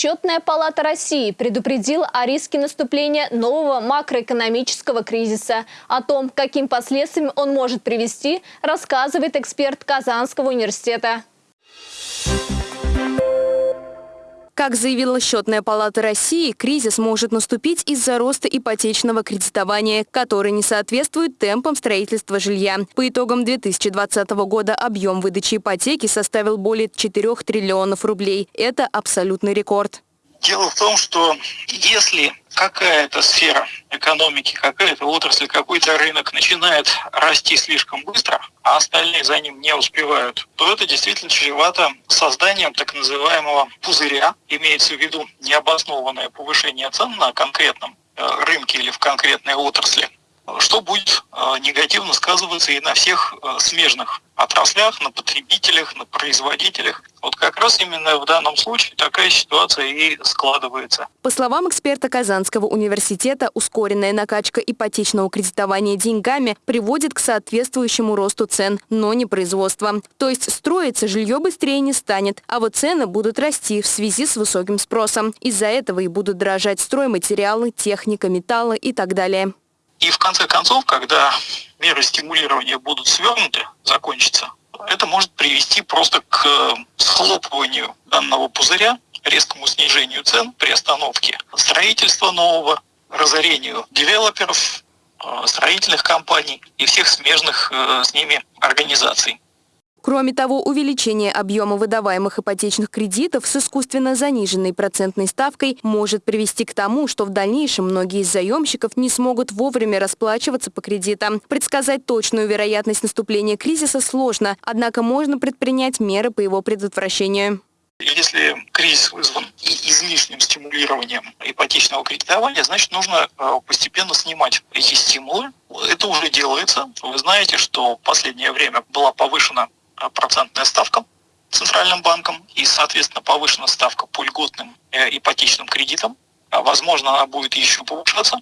Счетная палата России предупредила о риске наступления нового макроэкономического кризиса. О том, каким последствиям он может привести, рассказывает эксперт Казанского университета. Как заявила Счетная палата России, кризис может наступить из-за роста ипотечного кредитования, который не соответствует темпам строительства жилья. По итогам 2020 года объем выдачи ипотеки составил более 4 триллионов рублей. Это абсолютный рекорд. Дело в том, что если какая-то сфера экономики, какая-то отрасль, какой-то рынок начинает расти слишком быстро, а остальные за ним не успевают, то это действительно чревато созданием так называемого пузыря, имеется в виду необоснованное повышение цен на конкретном э, рынке или в конкретной отрасли, что будет э, негативно сказываться и на всех э, смежных отраслях, на потребителях, на производителях. Вот как раз именно в данном случае такая ситуация и складывается. По словам эксперта Казанского университета, ускоренная накачка ипотечного кредитования деньгами приводит к соответствующему росту цен, но не производства. То есть строиться жилье быстрее не станет, а вот цены будут расти в связи с высоким спросом. Из-за этого и будут дорожать стройматериалы, техника, металлы и так далее. И в конце концов, когда меры стимулирования будут свернуты, закончатся, это может привести просто к схлопыванию данного пузыря, резкому снижению цен при остановке строительства нового, разорению девелоперов, э, строительных компаний и всех смежных э, с ними организаций. Кроме того, увеличение объема выдаваемых ипотечных кредитов с искусственно заниженной процентной ставкой может привести к тому, что в дальнейшем многие из заемщиков не смогут вовремя расплачиваться по кредитам. Предсказать точную вероятность наступления кризиса сложно, однако можно предпринять меры по его предотвращению. Если кризис вызван излишним стимулированием ипотечного кредитования, значит нужно э, постепенно снимать эти стимулы. Это уже делается. Вы знаете, что в последнее время была повышена процентная ставка Центральным банком и, соответственно, повышена ставка по льготным э, ипотечным кредитам. А, возможно, она будет еще повышаться,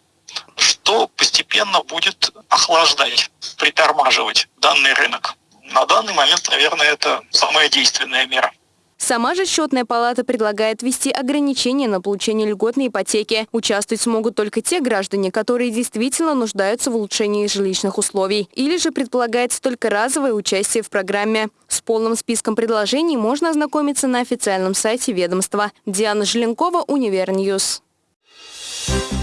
что постепенно будет охлаждать, притормаживать данный рынок. На данный момент, наверное, это самая действенная мера. Сама же счетная палата предлагает ввести ограничения на получение льготной ипотеки. Участвовать смогут только те граждане, которые действительно нуждаются в улучшении жилищных условий. Или же предполагается только разовое участие в программе. С полным списком предложений можно ознакомиться на официальном сайте ведомства. Диана Желенкова, Univer News. Thank you.